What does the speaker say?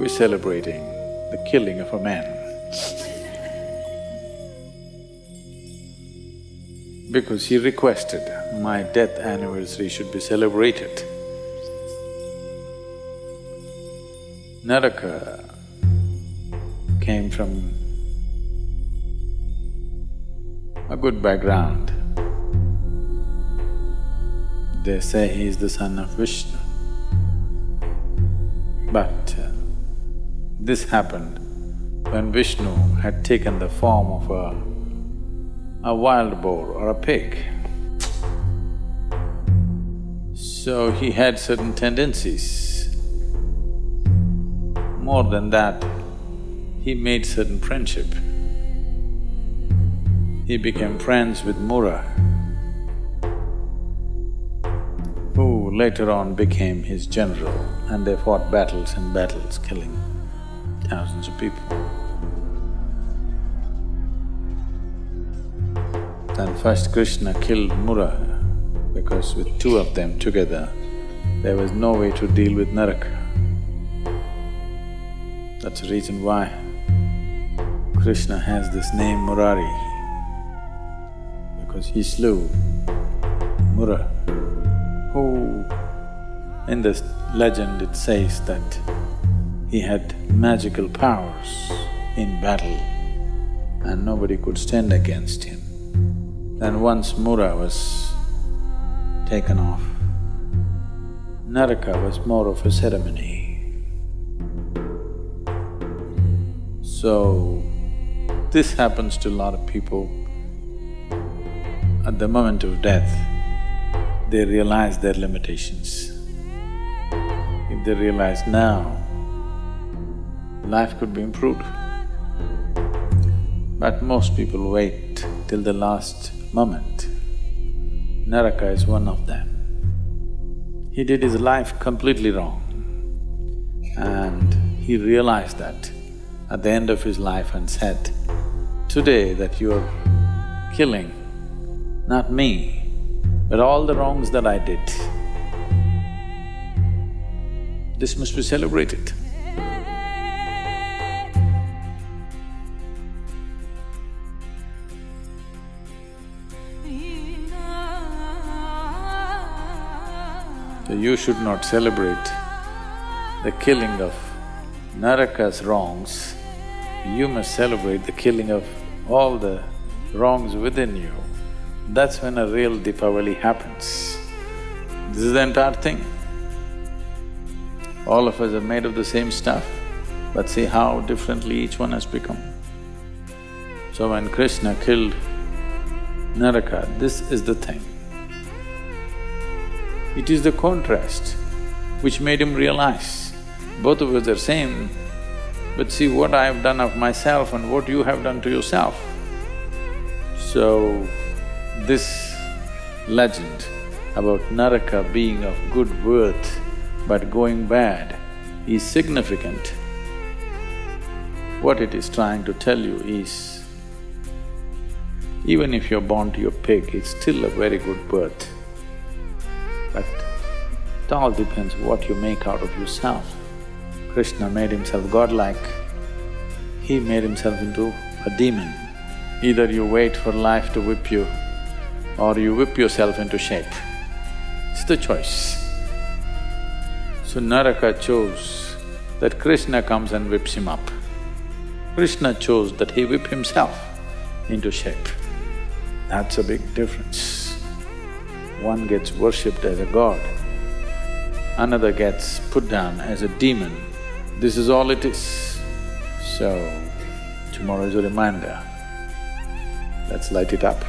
we're celebrating the killing of a man. because he requested my death anniversary should be celebrated. Naraka came from a good background. They say he is the son of Vishnu. But uh, this happened when Vishnu had taken the form of a, a wild boar or a pig. So he had certain tendencies. More than that, he made certain friendship. He became friends with Mura, who later on became his general and they fought battles and battles, killing thousands of people. Then first Krishna killed Mura because with two of them together, there was no way to deal with Naraka. That's the reason why Krishna has this name Murari, because he slew Mura, who in this legend it says that he had magical powers in battle and nobody could stand against him. Then once Mura was taken off, Naraka was more of a ceremony. So, this happens to a lot of people. At the moment of death, they realize their limitations. If they realize now, life could be improved. But most people wait till the last moment. Naraka is one of them. He did his life completely wrong and he realized that at the end of his life and said, today that you're killing not me, but all the wrongs that I did, this must be celebrated. So you should not celebrate the killing of Naraka's wrongs, you must celebrate the killing of all the wrongs within you. That's when a real Deepavali happens. This is the entire thing. All of us are made of the same stuff, but see how differently each one has become. So when Krishna killed Naraka, this is the thing. It is the contrast which made him realize, both of us are same, but see what I have done of myself and what you have done to yourself. So, this legend about Naraka being of good worth but going bad is significant. What it is trying to tell you is, even if you're born to a pig, it's still a very good birth. But it all depends what you make out of yourself. Krishna made himself godlike, he made himself into a demon. Either you wait for life to whip you or you whip yourself into shape. It's the choice. So Naraka chose that Krishna comes and whips him up. Krishna chose that he whip himself into shape. That's a big difference one gets worshipped as a god, another gets put down as a demon. This is all it is. So, tomorrow is a reminder, let's light it up.